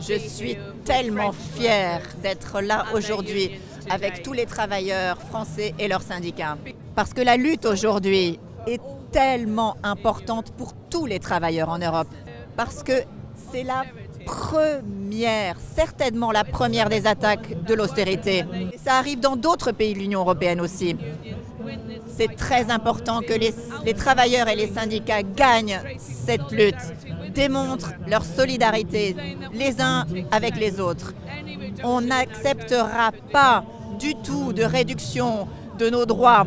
Je suis tellement fière d'être là aujourd'hui avec tous les travailleurs français et leurs syndicats. Parce que la lutte aujourd'hui est tellement importante pour tous les travailleurs en Europe. Parce que c'est la première, certainement la première des attaques de l'austérité. Ça arrive dans d'autres pays de l'Union européenne aussi. C'est très important que les, les, travailleurs et les syndicats gagnent cette lutte, démontrent leur solidarité les uns avec les autres. On n'acceptera pas du tout de réduction de nos droits.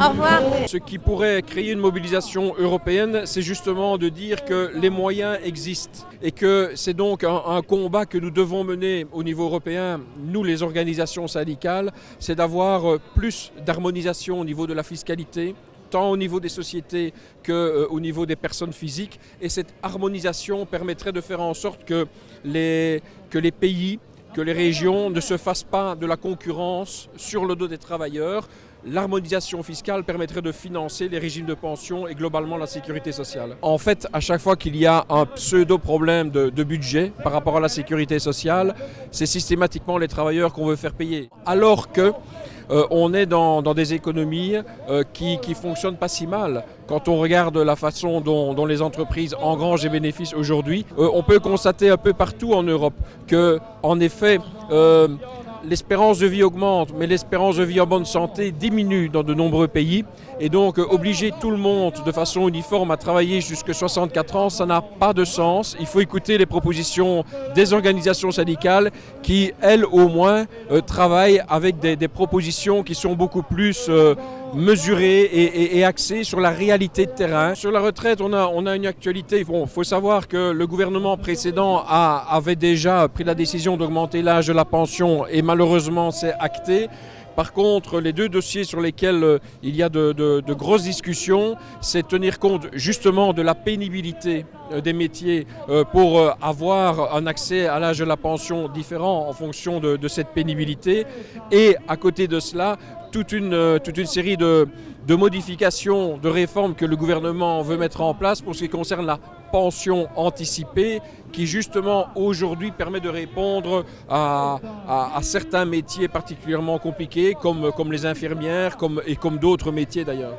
Au revoir. Ce qui pourrait créer une mobilisation européenne, c'est justement de dire que les moyens existent et que c'est donc un, un, combat que nous devons mener au niveau européen, nous les organisations syndicales, c'est d'avoir plus d'harmonisation au niveau de la fiscalité, tant au niveau des sociétés qu'au euh, niveau des personnes physiques. Et cette harmonisation permettrait de faire en sorte que les, pays que les régions ne se fassent pas de la concurrence sur le dos des travailleurs. L'harmonisation fiscale permettrait de financer les régimes de pension et globalement la sécurité sociale. En fait, à chaque fois qu'il y a un pseudo-problème de, de, budget par rapport à la sécurité sociale, c'est systématiquement les travailleurs qu'on veut faire payer. Alors que euh, on est dans, des économies euh, qui ne fonctionnent pas si mal. Quand on regarde la façon dont, dont les entreprises engrangent des bénéfices aujourd'hui, euh, on peut constater un peu partout en Europe que, en effet, l'espérance de vie augmente, mais l'espérance de vie en bonne santé diminue dans de nombreux pays. Et donc, obliger tout le monde de façon uniforme à travailler jusqu'à 64 ans, ça n'a pas de sens. Il faut écouter les propositions des organisations syndicales qui, elles, au moins, euh, travaillent avec des, propositions qui sont beaucoup plus euh, mesurées et, et, et, axées sur la réalité de terrain. Sur la retraite, on a, on a une actualité. Il faut savoir que le gouvernement précédent avait déjà pris la décision d'augmenter l'âge de la pension et malheureusement, c'est acté. Par contre, les deux dossiers sur lesquels euh, il y a de, grosses discussions, c'est tenir compte justement de la pénibilité euh, des métiers euh, pour avoir un accès à l'âge de la pension différent en fonction de, cette pénibilité. Et à côté de cela, toute une, série de, modifications, de réformes que le gouvernement veut mettre en place pour ce qui concerne la pension anticipée qui justement aujourd'hui permet de répondre à, certains métiers particulièrement compliqués comme, comme les infirmières et comme d'autres métiers d'ailleurs.